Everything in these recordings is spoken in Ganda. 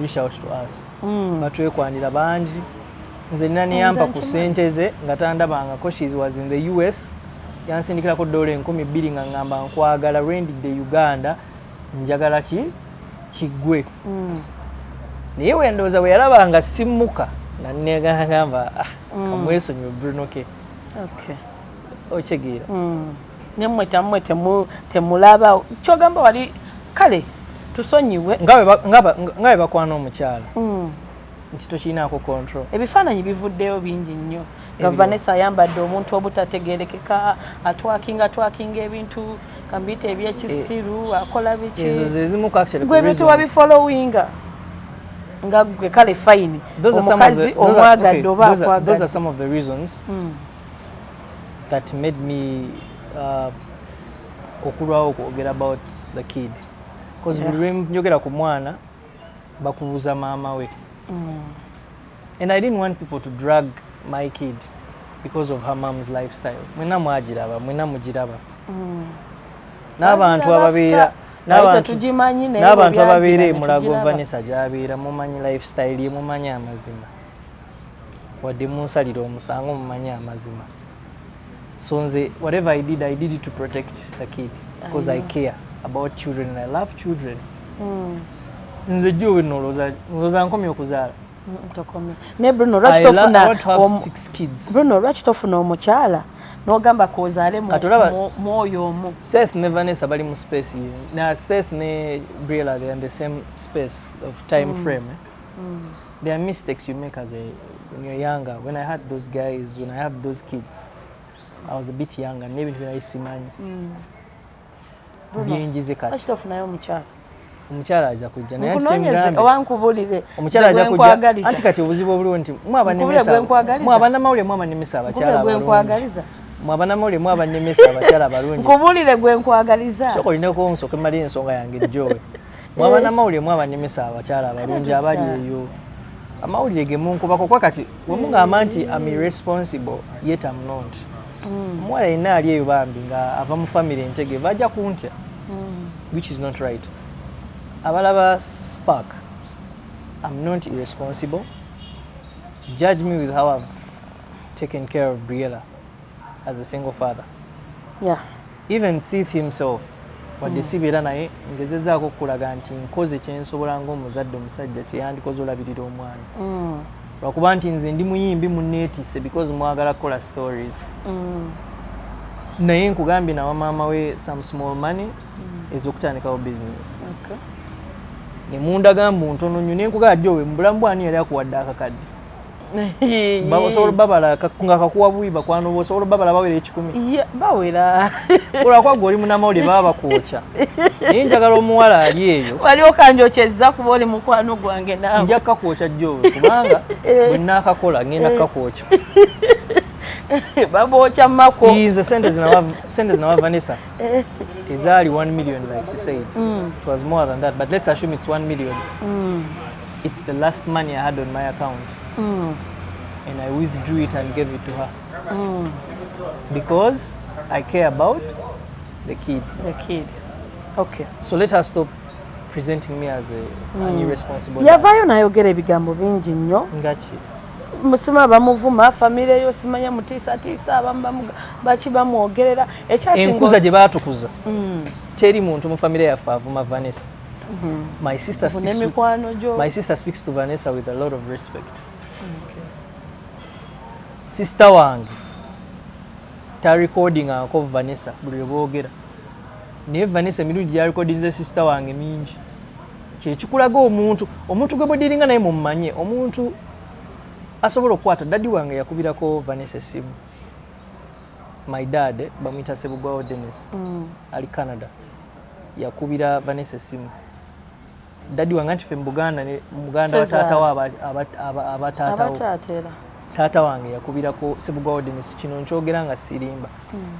reach out to us batwekwanira bangi. Nze nina niyampa ku ssente ze nga tandabangako she was in the us yansindikirako dola enkumi bbiri nga ŋŋamba nkwagala rendidde uganda njagala ki? Kiggwe. Naye wendowooza bwe yalaba nga simmuka nga negagamba kamwesonyiwe brunoke Okay. okitegeera nemmwe tammwe temu- temulaba kyogamba wali kale tusonyiwe. Nga bwe bakwana omukyala. Nti tokirinaako control. Ebifaananyi bivuddeyo bingi nnyo. Nga vanessa ayambadde omuntu obutategerekeka atwakinga atwakinga ebintu kambiyita ebyekisiru akola biki. ezo zezimuku actually ku gwe ebintu wabifolowinga nga gwe kale fayini omukazi omwagadde oba akwagadde some of the reasons that made me uh, okulwawo okwogera about the kid. because Yeah. buli lwe njogera ku mwana bakubuuza maama we. And i didn't want people to drag my kid because of her mom's lifestyle. Mwena mwagiraba mwena mugiraba. N'abantu ababeera n'abantu n'abantu ababeera emulago tugiraba. vanessa gyabeera mumanyi lifestyle ye mumanyi amazima. Wadde munsalira omusango mumanyi amazima. So nze whatever i did i did it to protect the kid because i, care about children and i love children. Nze jjo we nolooza nolooza nkomye okuzaala Mm, tokomye naye bruno I lwaki tofuna want to have omu- six kids. Bruno lwaki tofuna omukyala? N'ogamba mu- mwoyo omu. Seth ne vanessa bali mu space na seth ne briela they are in the same space of time frame. Eh? there are mistakes you make as a when you're younger. When i had those guys when i have those kids i was a bit younger. N'ebintu byali simanyi byenjize kati? Tofunayo omukyala. Omukyala ajja kujja naye omukyala ajja kujja anti kati obuzibu obuliwo nti nkwagaliza. mwabanamawulire mwabanemesa nkubule abakyala abalungi. nkwagaliza. Mwabanamawulire mwabanemesa abakyala abalungi. Nkubulire gwe nkwagaliza. Sooka olinako nsooka emali ensonga yange jjowe mwaba namawulire mwabanemesa abakyala abalungi abali eyo. Amawulire ge munkubako kwa kati wemugamba nti am irresponsible yet am not omuwala yenna ali eyo bambi nga ava mu famire entege bajja kuntya? Which is not right. Abalaba spark am not irresponsible. Judge me with how i've taken care of briella as a single father. Yeah. even Sith himself wadde sibeera naye ngezezaako okulaga nti nkoze kyensobola ng'omuzadde omusajja kyeyandikoze olabirira omwana. Mm, lwakuba nti nze ndi muyimbi muneetisse because mwagala kukola stories. Mm, naye nkugambye nawa maama we some small money ez'okutandikawo business. Okay. ne mundaga mbu ntono nnyo naye nkugamba jjowe mu bulamu bwani yali akuwadde akakadde osobola babala nga kakuwa buyi bakwano bo osobola babala bawera ekikumi. Bawera. Olwakwa gwe oli munamawulire baba bakwokya naye njagala omuwala ali eyo. Wali okanjokyezza kuba oli mukwano gwange naawe. Nja kukakwokya jjowe kubanga bwe nnaakakola ngenda kukakwokya babookya mako. Nze sente zinawa vanessa. Tezaali 1 million like she said. It was more than that but let's assume it's 1 million. It's the last money i had on my account and i withdrew it and gave it to her. Mm. because i care about the kid. The kid. Okay. So let her stop presenting me as a, mm. an irresponsible Yavayo n'ayogera ebigambo bingi nnyo. Ngachi. musima bamuvuma famire yo simanya mutiisatiisa abamu bamu- baki bamwogerera. Enkuza gye baatukuza. Teri muntu mu famire yaffe avuma vanessa. My sister speaks to, my sister speaks to vanessa with a lot of respect sister wange tarecordingako vanessa buli lwe boogera. Naye vanessa emirundi gyarecordinze sister wange mingi. Kyekikulaga omuntu omuntu gwe bwediringa naye mumumanye omuntu asobola okukwata daddi wange yakubirako vanessa essimu. My dad bamuyita sebugwawo denis ali canada yakubira vanessa essimu. Daddi wange anti ffe mu buganda mu buganda bataatawo aba- aba- aba- abataatawo taata wange yakubirako sebugwawo denis kino nkyogera nga sirimba.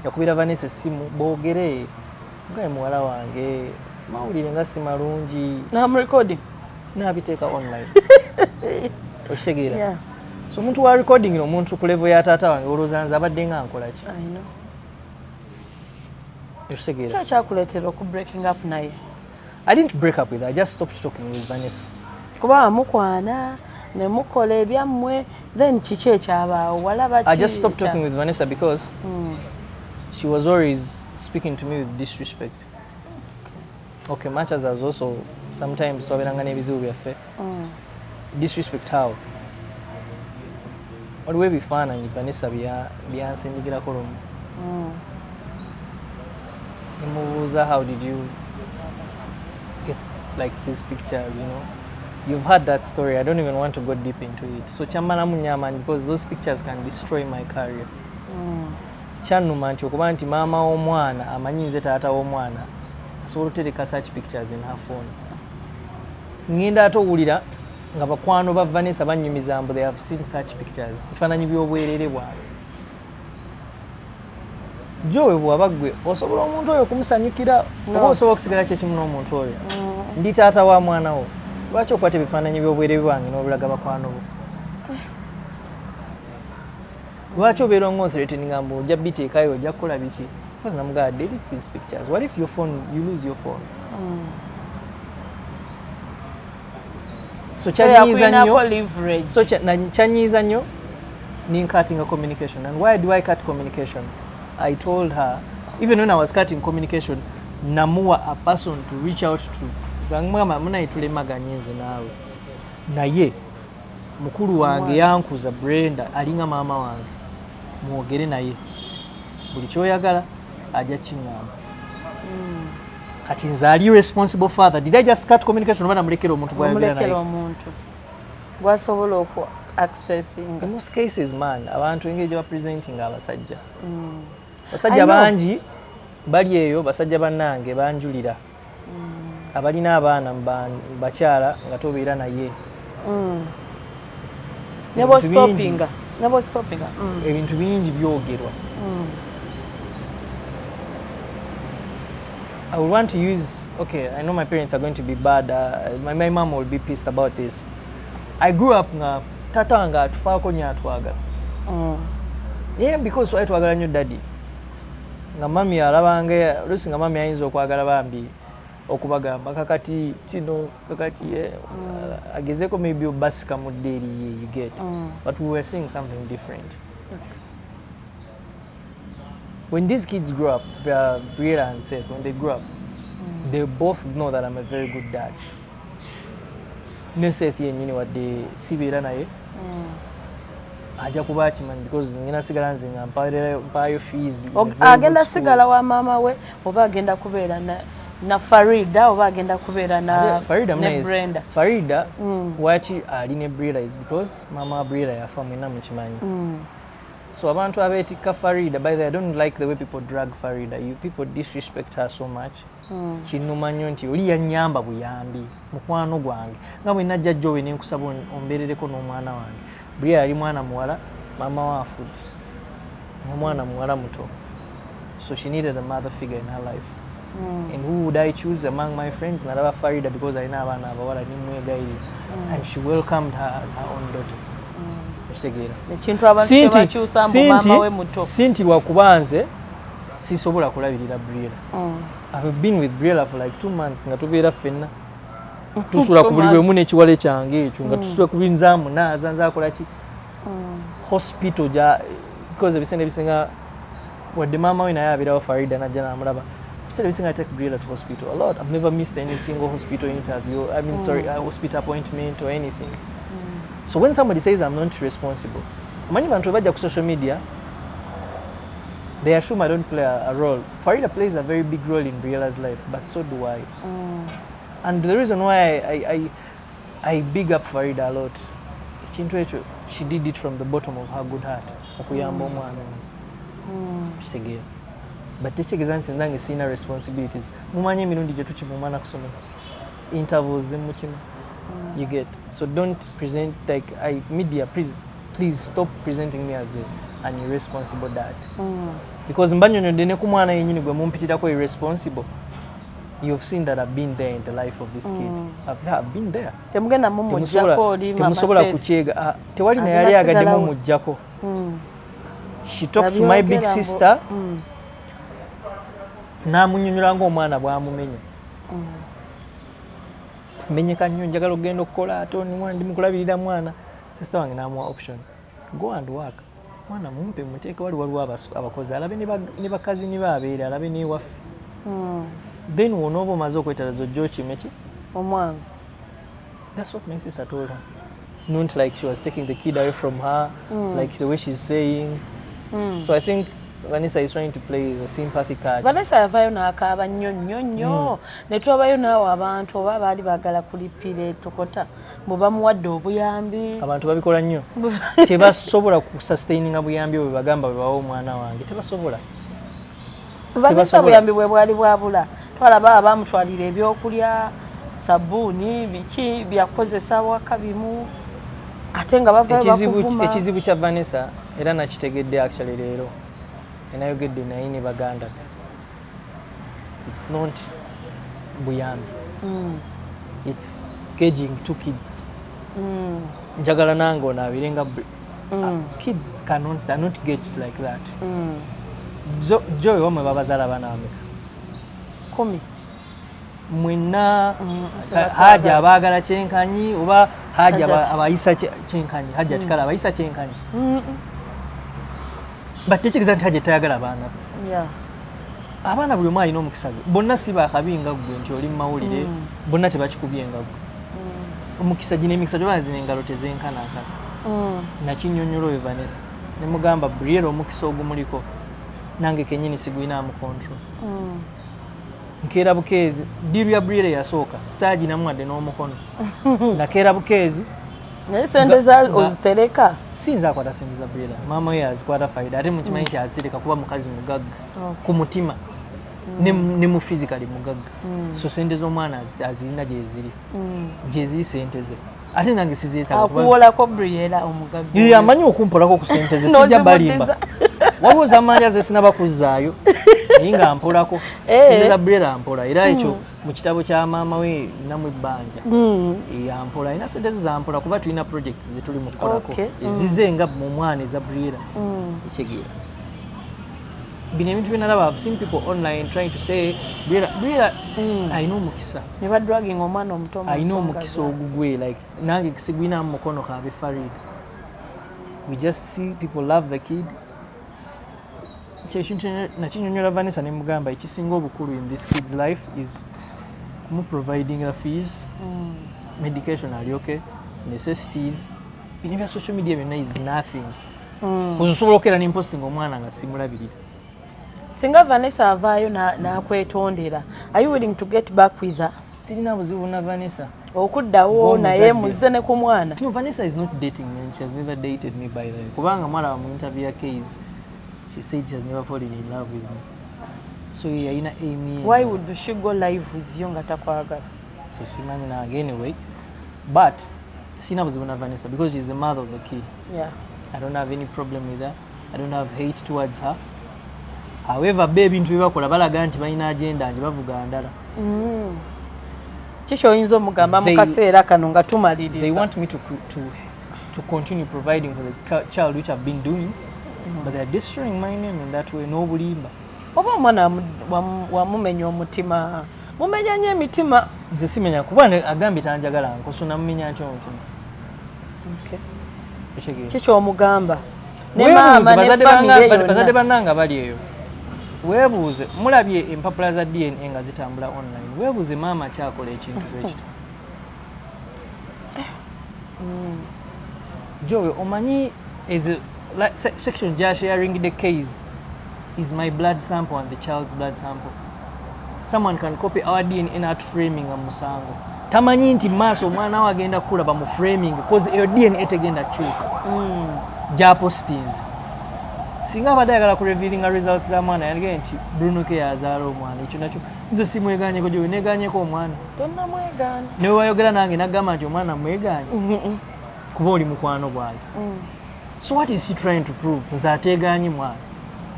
Yakubira vanessa essimu boogere. Ngaye muwala wange. Mawulire nga si malungi. Namurekodi nabiteeka online. Okitegeera. So omuntu wa recording omuntu ku level ya taata wange olowooza nze abadde nga nkolaki i know. Okitegeera. Kyo kyakuleetera oku breaking up naye? I didn't break up with her i just stopped talking with vanessa. Kuba wamukwana ne mukola ebyammwe then kiki ekyabaawo walaba I just stopped talking with Vanessa because Mm. she was always speaking to me with disrespect. Okay, much as I was also sometimes twaberanga n'ebizibu byaffe Mm. disrespect how waliwo ebifaananyi vanessa bya- byansindikirako lumu Mm. nemubuuza how did you get like these pictures you know you've heard that story. I don't even want to go deep into it. So kyamalamu nnyo amaanyi because those pictures can destroy my career. Mm. kyannuma nti okuba nti maama w'omwana amanyi nze taata w'omwana asobola okutereka such pictures in her phone. Ŋŋenda ate owulira nga bakwano ba vanessa banyumiza mbu they have seen such pictures. Bifaananyi by'obwerere bwabwe. Jowe bwaba gwe osobola omuntu oyo okumusanyukira? Oba osobola okusigala kyekimu n'omuntu oyo? Ndi taata wa mwana wo lwaki okwata ebifaananyi by'obwerere bwange n'obulaga bakwano bo? Lwaki obeera ongonthreateninga mbu ojja biteekayo ojja kukola biki? Because namugaa delete these pictures. What if your phone you lose your phone? Mm. so So kyanyiiza nnyo? so kyanyiiza nnyo? Ninkatinga communication. And why do i cut communication? I told her even when i was cutting communication namuwa a person to reach out to bamugamba munaye tulemaganye nze naawe. Naye mukulu wange yankuza brenda alinga maama wange. Mwogere naye. Buli kyoyagala ajja kiŋŋamba. Kati nze ali responsible father. Did i just cut communication? Oba namulekera omuntu gwayogera naye? Omulekera omuntu. Gwasobola oku accessinga in most cases man abantu engeri gye bapresentinga abasajja. Mm. I basajja bangi bali eyo basajja bannange banjulira abalina abaana mu ba- mu bakyala nga tobeera naye Mm. Ebintu bingi. Mm. ebintu bingi byogerwa Mm. i would want to use okay i know my parents are going to be bad uh, my, my mom will be pissed about this i grew up nga tata wange atufaako nyo atwagala Mm. naye because twali twagala nnyo daddy nga mami alabanga oluusi nga mami ayinza okwagala bambi okubagamba. Kakati kino kakati eh, uh, agezeeko maybe obasika mu ddeeri ye you get. Mm. but we were seeing something different. When these kids grow up uh, Briella and Seth when they grow up they both know that I'm a very good dad. Ne Seth yennyini wadde sibeera naye. Mm. ajja kuba akimanyi because ngenda sigala nze nga mpayo- fees agenda sigala wa maama we oba agenda kubeera na, na farida oba agenda kubeera na, Farida ne brenda. Farida Mm. waki ali ne Brila is because mama Brila yafa mwena mukimanyi Mm. so abantu abeetikka Farida by the way, I don't like the way people drag Farida. You people disrespect her so much. Mm. kinnuma nnyo nti oli yannyamba buyambi mukwano gwange. Nga bwe najja jjowe ne nkusaba on- ombeerereko n'omwana wange. Brila yali mwana muwala maama we afudde omwana muwala muto. So she needed a mother figure in her life. And who would I choose among my friends? Naraba Farida because I know abaana abawala nimwegairi and she welcomed her as her own daughter. Okitegeera. ekintu abantu Si nti- kyebakyusa mbu si maama we nti- muto si nti lwakuba nze sisobola kulabirira Briella. Mm. I've been with Briella for like two months nga tubeera ffenna. Tusula ku buli bwemu n'ekiwale kyange ekyo nga tusula ku buli nzaamu naaza nzaakola ki Mm. hospital gya because ebiseera ebisinga wadde maama we naye abeerawo farida najja namulaba ebisinga I take Briella to hospital a lot. I've never missed any single hospital interview. I mean mm. sorry a hospital appointment or anything. Mm. so when somebody says I'm not responsible many of them bajja social media they assume I don't play a, a role. Farida plays a very big role in Briella's life but so do I. Mm. and the reason why I, I, I, I big up Farida a lot she did it from the bottom of her good heart. Okuyamba omwana. Ono Mm. kitegeera but tekitegeeza nti nzange sirina responsibilities. Mumanyi emirundi gye tukimumana kusomera intervals zemukima you get. So don't present like I, media please, please stop presenting me as a, an irresponsible dad. Mm. because mbanyonyodde ne ku mwana yenyini gwe mumpitirako irresponsible you've seen that i've been there in the life of this kid. I've, I've been there. Temugenda mumujjako oli temusobola mama kukyega. Ah, tewali naye yali agadde mumujjako Mm. she talked to my big sister. Mm. N'amunyonyola ng'omwana bw'amumenya menyeka nnyo njagala okugenda okukola ate oni ndimukulabirira mwana. Sisita wange n'amuwa option. Go and work. Mwana mumpe muteeke wali waliwo abakozi. Alabe ne bakazi ni baabeere alabe newaffe Mm. then wonooba omaze okwetalaza ojja okime ki? Omwange That's what my sister told her. Not like she was taking the kid away from her, like the way she's saying. Mm. So I think Vanessa is trying to play the sympathy card. vanessa yavaayo n'akaaba nnyo nnyo nnyo. Ne twabayo naawe abantu oba baali baagala kulipira etokota bwe bamuwadde obuyambi. Abantu babikola nnyo. Tebasobola kusustaininga buyambi bwe bagamba bwe bawa omwana wange tebasobola. Vanessa buyambi bwe bwali bwabula twalaba abamutwalira ebyokulya sabuuni biki byakukozesa waka bimu ate nga bavayo bakuvuma. ekizibu kya vanessa era nakitegedde actually leero enayogedde naye ne baganda. Be. its not buyambi. Mm, its caging two kids. Mm, njagala nange onaabire nga br- mm, kids cannot, they're not get like that. Mm. Jo- joy wamwe babazaala abaana bameka kumi. Mwenna haja abaagala kyenkanyi oba haja abayisa kye- kyenkanyi haja tikala abayisa kyenkanyi But tekigeza nti haja tayagala baana be? Abaana buli omu alina omukisa gwe. Bonna si bakabi nga ggwe nti oli mumawulire Mm. bonna tebakikubye nga ggwe Mm, omukisa gino emikisa gyobana zina engalo tezenkanankana mm, nakinyonyola oyo vanessa nemugamba briera omukisa ogumuliko nange kenyini sigulinamu control. Nkeera bukeezi diiru ya briera yasooka saaginamuwadde n'omukono. Nakeera bukeezi naye sente ozitereka siyinza akwata sente za briera maama we azikwata faida. Ate mukimanyi kyazitereka kuba mukazi mugagga. Okay. ku mutima. Ne mu- ne mu physically mugagga. So sente z'omwana azi- azirina gyeziri Mm. gyeziri sente ze. Ate nange sizeetaga kuba- akuwolako briera omugagga. Ye, amanyi okumpolako ku sente ze. Sijja balimba. waliwo zamanja ze sinaba kuzzaayo naye nga mpolako Eh. sente za briera mpola. Era ekyo mu kitabo kya maama we namu ebbanja. Mm. yampola alina sente ze zampola kuba tulina projects zetuli mu kukolako. Okay. ezize nga mu mwana eza briera Mm. ekyegeera bino ebintu byenalaba I've seen people online trying to say briera Mm. alina omukisa. Ne badragging omwana omuto alina nsonga omukisa ogugwe like nange sigwinamu mukono kabe farid we just see people love the kid kyekintu nakinyonyola vanessa nemugamba ekisinga obukulu in this kid's life is kumuproviding a fees Mm. medication alyoke necessities bino bya social media byonna is nothing Mm. osobola okera nemposting omwana nga simulabirira singa vanessa avaayo na- n'akwetondera are you willing to get back with her sirina buzibu na vanessa okuddawo naye muzize ne ku mwana Vanessa is not dating me. She has never dated me by the way. Kubanga mwala mu interview ya case, she said she has never fallen in love with me. So yeah, ina Amy. why would she go live with you nga takwagala So simanyi nange anyway. But sina buzibu na Vanessa because she's the mother of the kid. yeah. I don't have any problem with her. I don't have hate towards her. However, ebintu bye bakola balaga nti balina agenda nje bavuga ndala. Mm. kiki oyinza omugamba mu They- kaseera kano nga They tumaliriza want me to to to continue providing for the chi- child which I've been doing, but they're destroying my name in that way. N'obulimba. oba omwana wamu- wamu- wamumenya omutima mumenya nnyo emitima nze simenya kuba agambye tanjagala nkoso namumenya ntya omutima Okay. Ekitegeeza. kiki omugamba ne Weebuuze, maama ne bazadde bannanga bali eyo weebuuze mulabye empapula za dna nga zitambula online weebuuze maama kyakola ekintu bwekito jowe omanyi a- like, se- section gya sharing the case is my blood sample and the child's blood sample. Someone can copy our dna not framing nga musango. Tamanyi nti maaso omwana we agenda kukula bamu framing cause eyo dna tegenda kyuka Mm. gyapostinze singa abadde ayagala ku revealinga results za mwana yandige nti bruno ke yazaala omwana ekyo nakyo. Nze simweganyeko gyowe neganyeko omwana. Tonnamwegaana newe wayogera nange nagamba nti omwana mweganye kuba oli mukwano gwange Mm. So what is he trying to prove? Nze ateeganye mwana.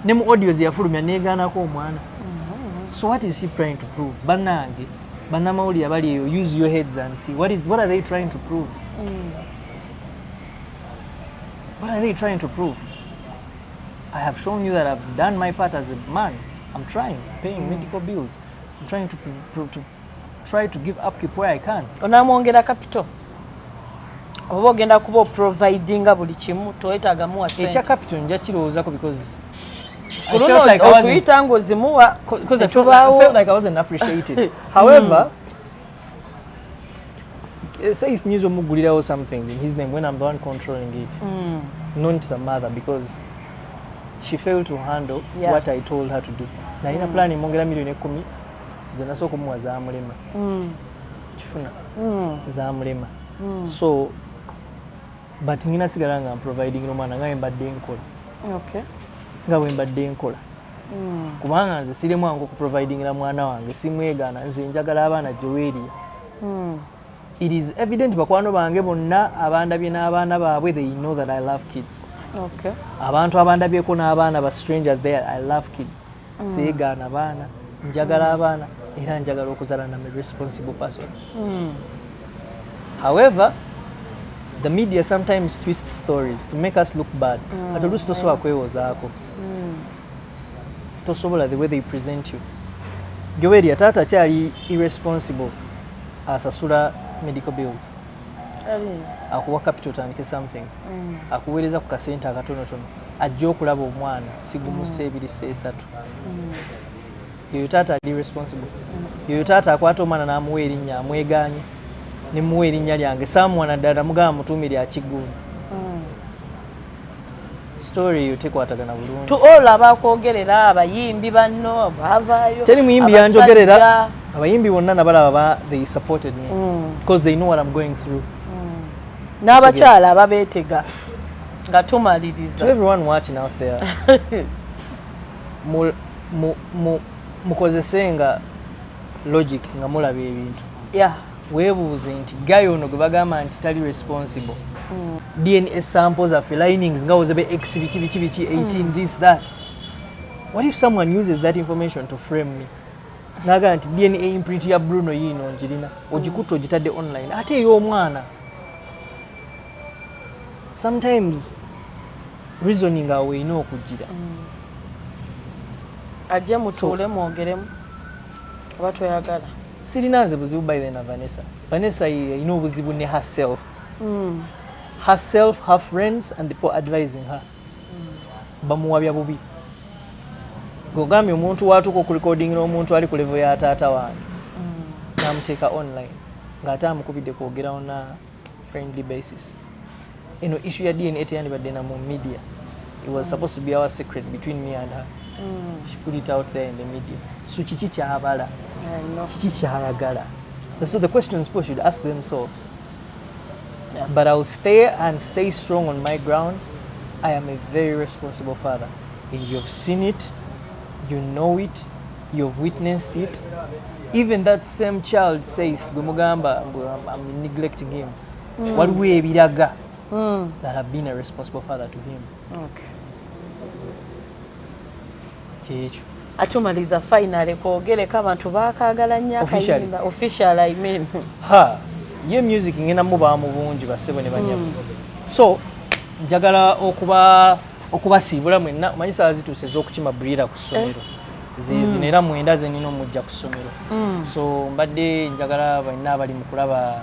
Ne mu audio zeyafulumya neegaanako omwana. So what is he trying to prove? Bannange bannamawulire abali eyo use your heads and see. What, is, what are they trying to prove? Mm. what are they trying to prove? I have shown you that i've done my part as a man. I'm trying paying medical bills. I'm trying to, pro- to try to give upkeep where i can onamwongera capital oba ogenda kuba oprovidinga buli kimu toyetagamuwa ekya capital nja kirowoozako because I kuluno felt like I wasn't- otuyita ng'ozimuwa because I felt, like, I felt like I wasn't appreciated. However, eh, say if Nizo Mugulirawo something in his name when I'm the one controlling it, known to the mother because she failed to handle Yeah. what I told her to do. Na ina plan imongera milioni ekumi zenasooka omuwa zamulema kifuna? Zamulema so but ngina sigala nga providing omwana nga mbadde nkola. Nga bwe mbadde nkola. Kubanga nze siri mwangu okuprovidingira mwana wange simwegaana nze njagala abaana joweeriya it is evident bakwano bange bonna abandabye n'abaana baabwe they know that i love kids. Abantu abandabyeko n'abaana ba strangers there i love kids. Seegaana baana njagala abaana era njagala okuzala nam a responsible person. However the media sometimes twist stories to make us look bad. Ate oluusi tosobola kwewozaako tosobola the way they present you. Joweria taata kyali irresponsible. Asasula medical bills. Akuwa capital otandike something. Akuweereza ku kasente akatonotono. Ajja okulaba omwana sigumusa ebiri seesatu yoyo taata ali responsible. Yoyo taata akwata omwana n'amuwa erinnya amweganye nemuwa erinnya lyange. Samuwana ddala namugamba mutuumire akiggundi story eyo tekwatagana bulungi. To all abakwogerera abayimbi banno baavaayo teri muyimbi yanjogerera abayimbi bonna nabalaba ba they supported me. Mm, because they know what i'm going through. N'abakyala ababeetega nga tumaliriza. Everyone watching out there. Mu- mu- mu- mukozesenga logic nga mulaba ebintu. Yeah. Weebuuze nti gayi ono gwe bagamba nti tali responsible. Dna sample zaffe linings nga wozebe x biki biki biki 18 this that. What if someone uses that information to frame me? Nagaa nti dna imprint ya bruno yiino ngirina ogikutta ogitadde online ate ey'omwana sometimes reasoning awo erina okugira ajje mutuule mwogeremu oba toyagala sirina nze buzibu by the na vanessa. Vanessa ino buzibu ne herself. Herself her friends and the people advising her. Bamuwabya bubi. Gogambye omuntu watuuka okurekodingira n'omuntu ali ku level ya taata wange namuteeka online. Ng'ate amukubidde kwogera na friendly basis. Eno issue ya dna teyandibadde na mu media. It was supposed to be our secret between me and her she put it out there in the media. So kiki kyabala kiki kyayagala so the questions people should ask themselves. Yeah. but i'll stay and stay strong on my ground. I am a very responsible father. And you've seen it. You know it. You've witnessed it. Even that same child saith gwe mugamba mbu I'm, neglecting him. Waliwo ebiraga Mm. that i've been a responsible father to him. Okay. Kyekyo atumaliza finale kwogereko abantu bakagala nnyo Officially? akayimba official I mean. ha ye music ngenda mubaamu bungi bassebo ne banyama so njagala okuba okubasiibula mwenna. Omanyi saa zituuse ez'okukima bulira ku ssomero. Zizino era mwenda zenina omujja ku ssomero. So mbadde njagala banna abali mu kulaba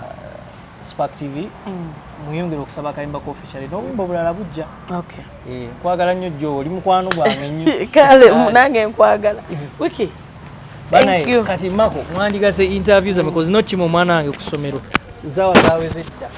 spark tv mweyongere okusaba akayimba ka official n'obuyimba obulala bujja. Okay. Eh, nkwagala nnyo jjo oli mukwano gwange nnyo. Kale nange nkwagala. Wiki. Banaye, kati mako mwandigase interview zamme kozi nokima omwana wange ku ssomero. Zaawa zaaweze dda